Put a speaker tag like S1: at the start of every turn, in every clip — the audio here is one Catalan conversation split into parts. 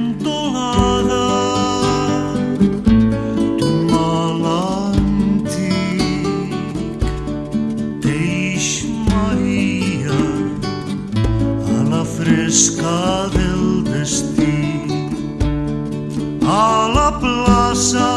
S1: cantonada d'un mal antic d'Eixmaria a fresca del destí a la plaça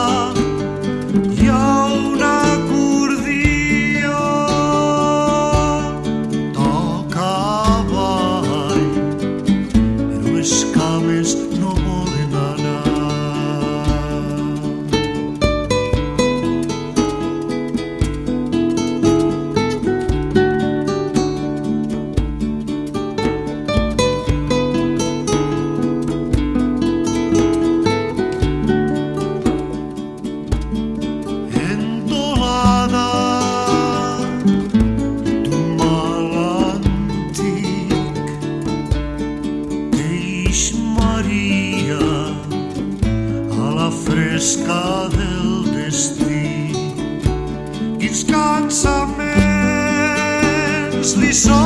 S1: fresca del destí. Quins cansaments li són